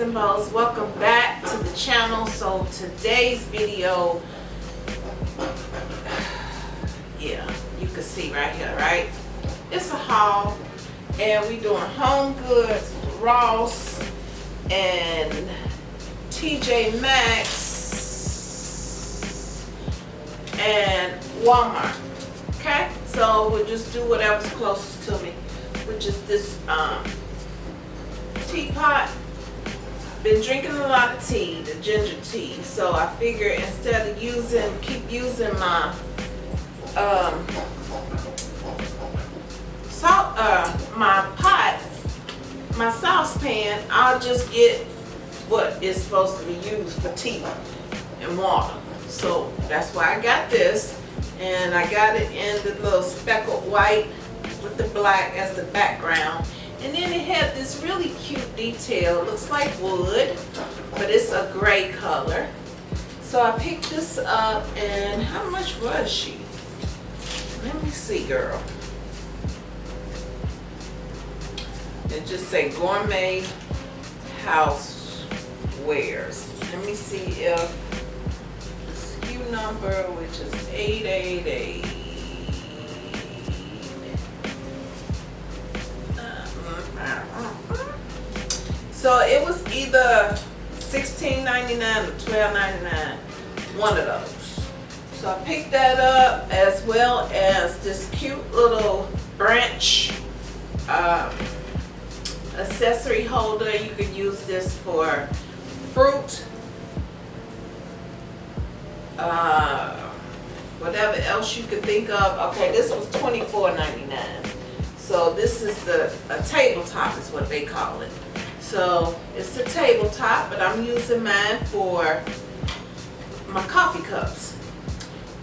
and balls welcome back to the channel. So today's video yeah you can see right here right? It's a haul and we doing home goods ross and tj maxx and walmart okay? So we'll just do whatever's closest to me which is this um teapot. Been drinking a lot of tea, the ginger tea. So I figure instead of using, keep using my um, salt, uh, my pot, my saucepan, I'll just get what is supposed to be used for tea and water. So that's why I got this. And I got it in the little speckled white with the black as the background. And then it had this really cute detail. It looks like wood, but it's a gray color. So I picked this up and how much was she? Let me see, girl. It just say gourmet housewares. Let me see if SKU number, which is 888. So it was either $16.99 or $12.99, one of those. So I picked that up as well as this cute little branch um, accessory holder. You could use this for fruit, uh, whatever else you could think of. Okay, this was $24.99. So this is the a tabletop is what they call it. So it's a tabletop, but I'm using mine for my coffee cups.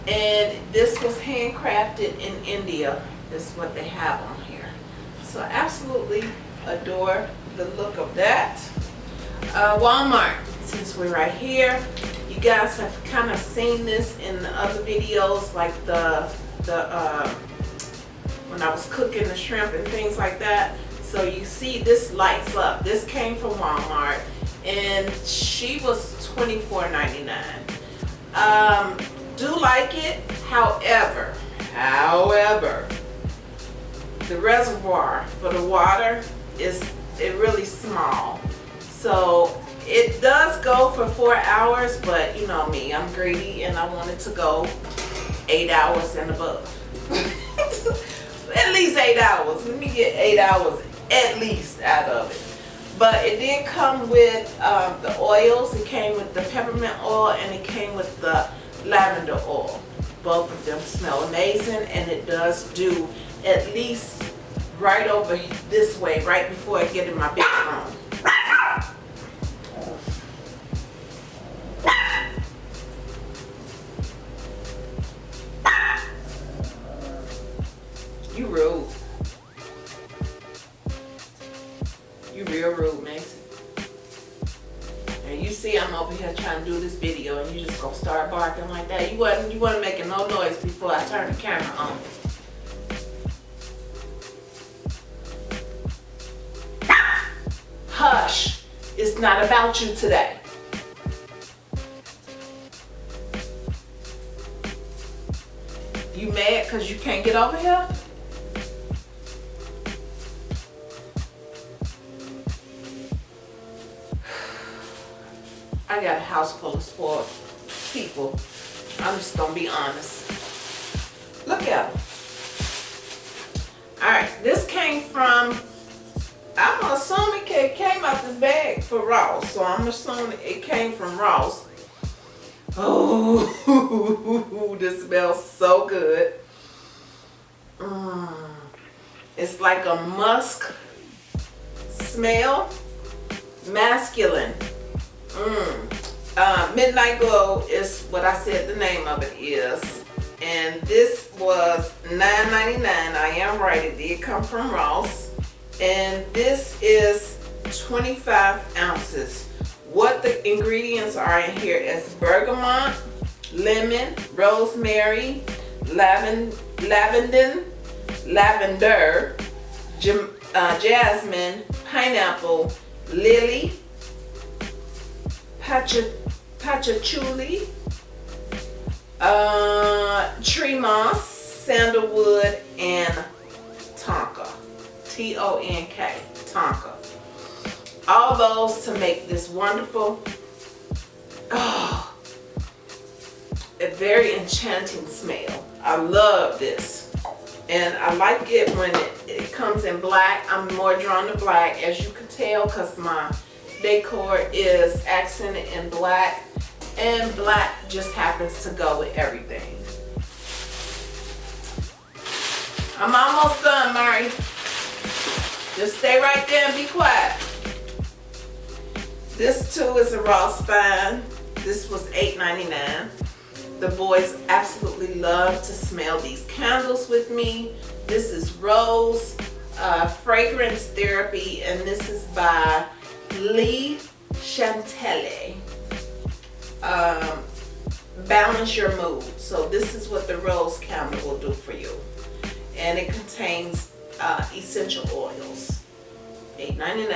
And this was handcrafted in India. Is what they have on here. So I absolutely adore the look of that. Uh, Walmart, since we're right here, you guys have kind of seen this in the other videos, like the the uh, when I was cooking the shrimp and things like that. So you see this lights up. This came from Walmart and she was $24.99. Um, do like it, however, however, the reservoir for the water is it really small. So it does go for four hours, but you know me, I'm greedy and I want it to go eight hours and above. At least eight hours. Let me get eight hours at least out of it. But it did come with um, the oils. It came with the peppermint oil and it came with the lavender oil. Both of them smell amazing and it does do at least right over this way, right before I get in my bedroom. Noise before I turned the camera on. Hush. It's not about you today. You mad because you can't get over here? I got a house full of spoiled people. I'm just gonna be honest. Look at them. Alright, this came from, I'm assuming it came out this bag for Ross. So I'm assuming it came from Ross. Oh, this smells so good. Mm. It's like a musk smell, masculine. Mm. Uh, Midnight Glow is what I said the name of it is. And this was $9.99. I am right, it did come from Ross. And this is 25 ounces. What the ingredients are in here is bergamot, lemon, rosemary, lavender, lavender, lavender, uh, jasmine, pineapple, lily, pacha, patchouli, uh, tree moss, sandalwood, and tonka. T-O-N-K, tonka. All those to make this wonderful, oh, a very enchanting smell. I love this. And I like it when it, it comes in black. I'm more drawn to black as you can tell because my decor is accented in black and black just happens to go with everything. I'm almost done, Mari. Just stay right there and be quiet. This too is a raw spine. This was $8.99. The boys absolutely love to smell these candles with me. This is Rose uh, Fragrance Therapy and this is by Lee Chantelli. Um, balance your mood. So this is what the Rose candle will do for you. And it contains uh, essential oils. $8.99.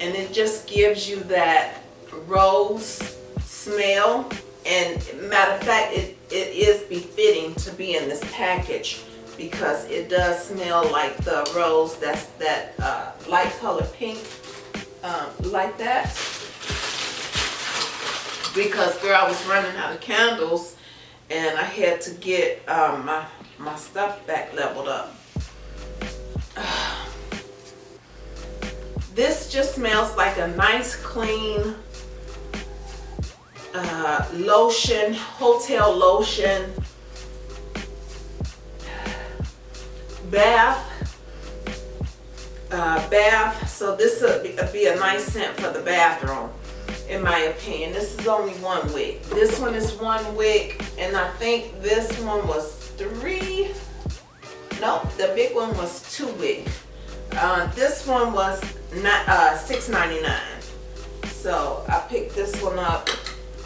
And it just gives you that rose smell and matter of fact it, it is befitting to be in this package because it does smell like the rose that's that uh, light color pink um, like that. Because girl I was running out of candles and I had to get um, my my stuff back leveled up. This just smells like a nice clean uh, lotion, hotel lotion, bath, uh, bath. So this would be, a nice scent for the bathroom, in my opinion. This is only one wick. This one is one wick, and I think this one was three. Nope, the big one was two wick. Uh, this one was not uh, $6.99. So I picked this one up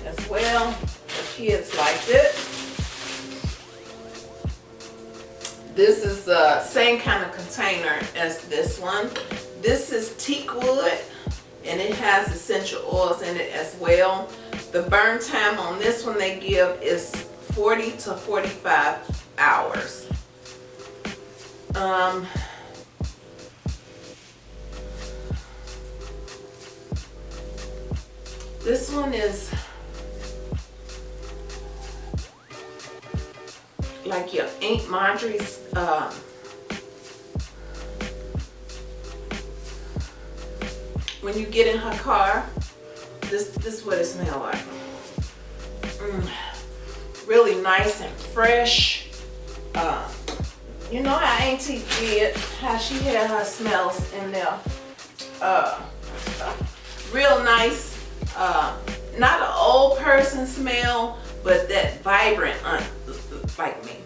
as well. The kids liked it. This is the same kind of container as this one. This is teak wood and it has essential oils in it as well. The burn time on this one they give is 40 to 45 hours. Um, this one is like your Aunt Marjorie's um, when you get in her car this this is what it smells like mm, really nice and fresh uh, you know how auntie did how she had her smells in there uh, real nice uh, not an old person smell but that vibrant uh, like me.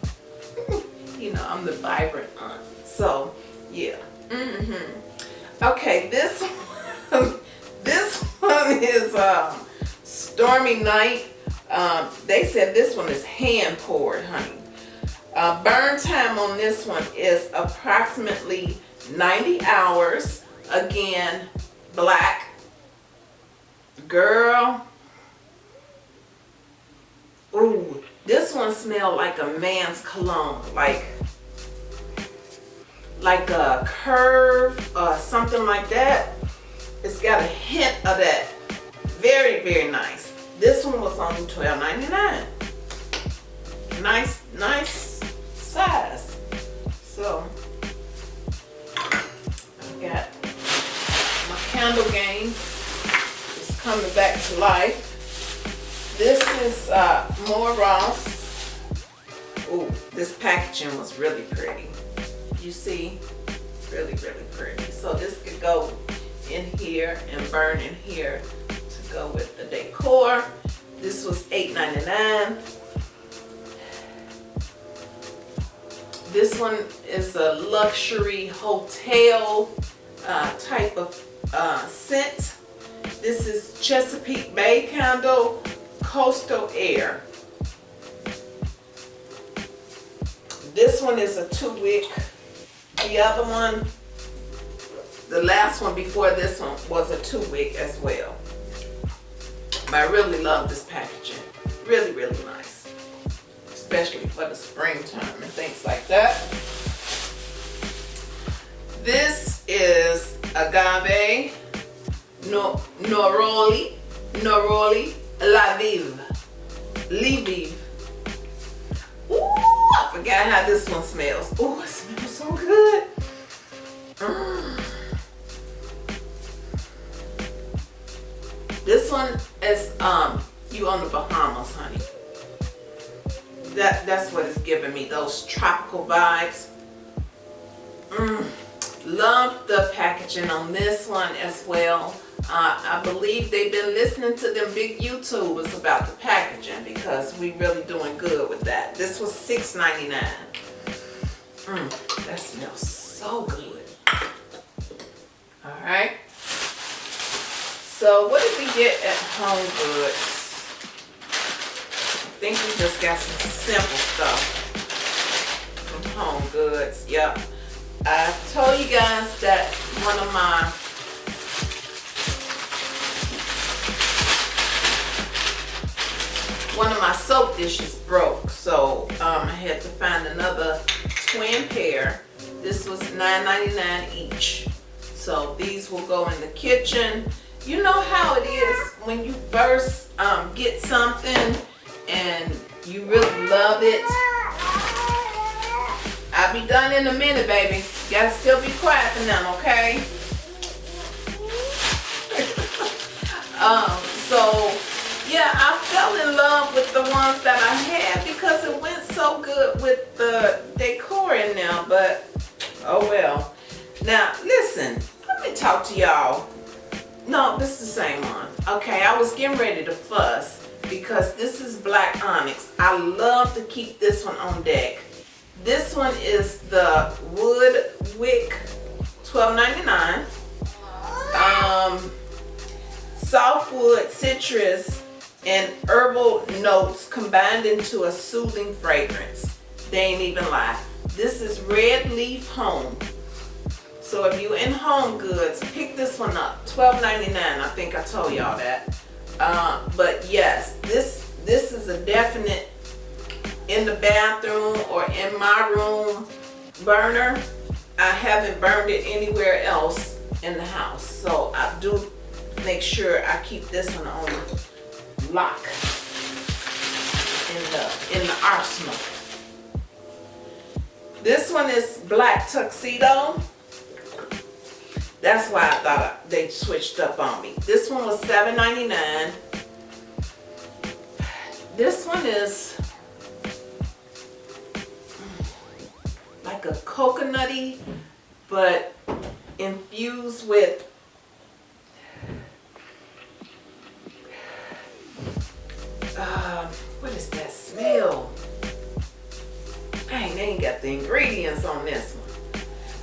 you know, I'm the vibrant aunt. So, yeah. Mm hmm Okay, this this one is um, Stormy Night. Um, they said this one is hand poured, honey. Uh, burn time on this one is approximately 90 hours. Again, black. Girl. Ooh, this one smelled like a man's cologne, like like a curve or something like that. It's got a hint of that. Very, very nice. This one was only $12.99. Nice, nice size. So, I've got my candle game. It's coming back to life. This is uh, more Ross. Ooh, this packaging was really pretty. You see? Really, really pretty. So this could go in here and burn in here to go with the decor. This was $8.99. This one is a luxury hotel uh, type of uh, scent. This is Chesapeake Bay Candle Coastal Air. This one is a two wick. The other one, the last one before this one was a two wick as well. But I really love this packaging. Really, really nice. Especially for the springtime and things like that. This is agave no, Noroli, Noroli La Vive. Lviv. Ooh, I forgot how this one smells. Ooh, it smells so good. Mm. This one is um you on the Bahamas, honey. That that's what it's giving me, those tropical vibes. Mm. Love the packaging on this one as well. Uh, I believe they've been listening to them big YouTubers about the packaging because we really doing good with that. This was $6.99. Mmm, that smells so good. Alright. So what did we get at Home Goods? I think we just got some simple stuff from Home Goods. Yep. I told you guys that one of my one of my soap dishes broke so um, I had to find another twin pair this was $9.99 each so these will go in the kitchen you know how it is when you first um, get something and you really love it I'll be done in a minute baby you gotta still be quiet for now okay um so yeah, I fell in love with the ones that I had because it went so good with the decor in there, but oh well. Now, listen, let me talk to y'all. No, this is the same one. Okay, I was getting ready to fuss because this is black onyx. I love to keep this one on deck. This one is the wood wick 12.99. Um, softwood citrus and herbal notes combined into a soothing fragrance. They ain't even lie. This is Red Leaf Home. So if you're in Home Goods, pick this one up. $12.99. I think I told y'all that. Uh, but yes, this this is a definite in the bathroom or in my room burner. I haven't burned it anywhere else in the house. So I do make sure I keep this one on lock in the in the arsenal. This one is black tuxedo. That's why I thought they switched up on me. This one was $7.99. This one is like a coconutty, but infused with uh, what is that smell? Dang, they ain't got the ingredients on this one.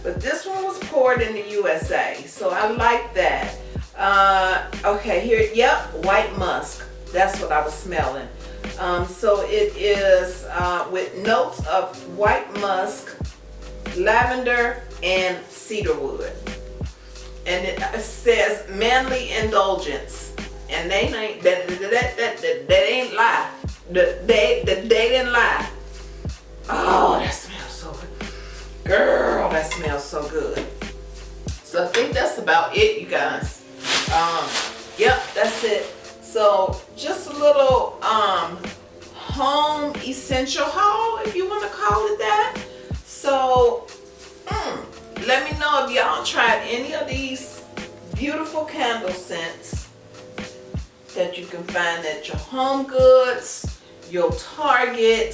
But this one was poured in the USA, so I like that. Uh, okay, here, yep, white musk. That's what I was smelling. Um, so it is uh, with notes of white musk, lavender, and cedarwood. And it says manly indulgence and they ain't that that that that, that, ain't lie. The, they the, they didn't lie. Oh, that smells so good. Girl, that smells so good. So I think that's about it, you guys. Um, yep, that's it. So just a little um home essential haul, if you want to call it that. So mm, let me know if y'all tried any of these beautiful candle scents that you can find at your Home Goods, your Target,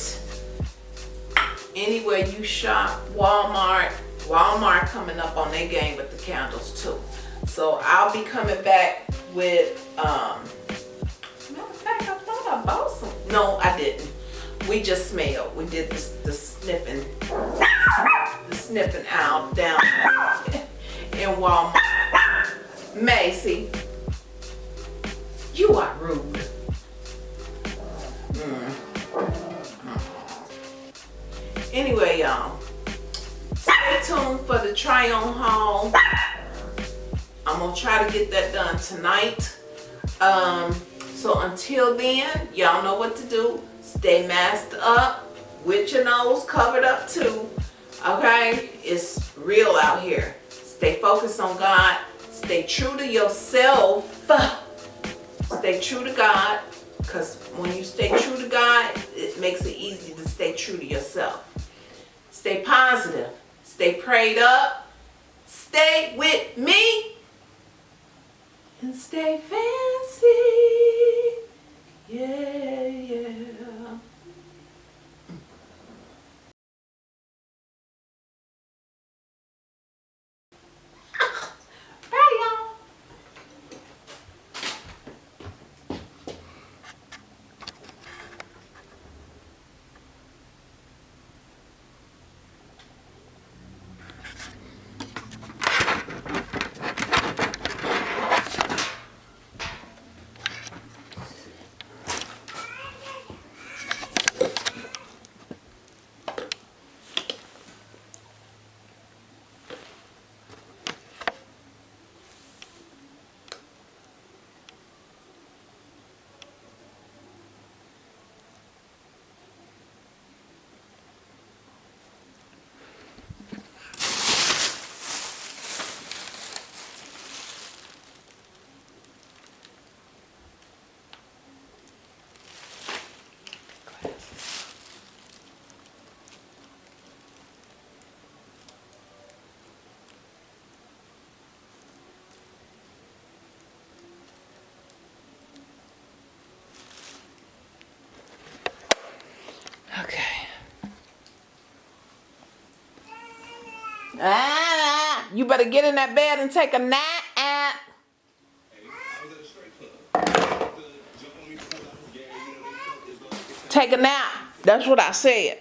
anywhere you shop, Walmart. Walmart coming up on their game with the candles too. So I'll be coming back with, um. No, I didn't. We just smelled. We did the, the sniffing, the sniffing out down in Walmart. Macy, you are rude. Mm. Anyway, y'all, stay tuned for the try on haul. I'm gonna try to get that done tonight. Um, So until then, y'all know what to do. Stay masked up with your nose covered up too. Okay? It's real out here. Stay focused on God. Stay true to yourself. Stay true to God. Because when you stay true to God, it makes it easy to stay true to yourself. Stay positive. Stay prayed up. Stay with me. And stay fancy. Yeah, yeah. Bye, y'all. Okay. Ah, you better get in that bed and take a nap. Take a nap. That's what I said.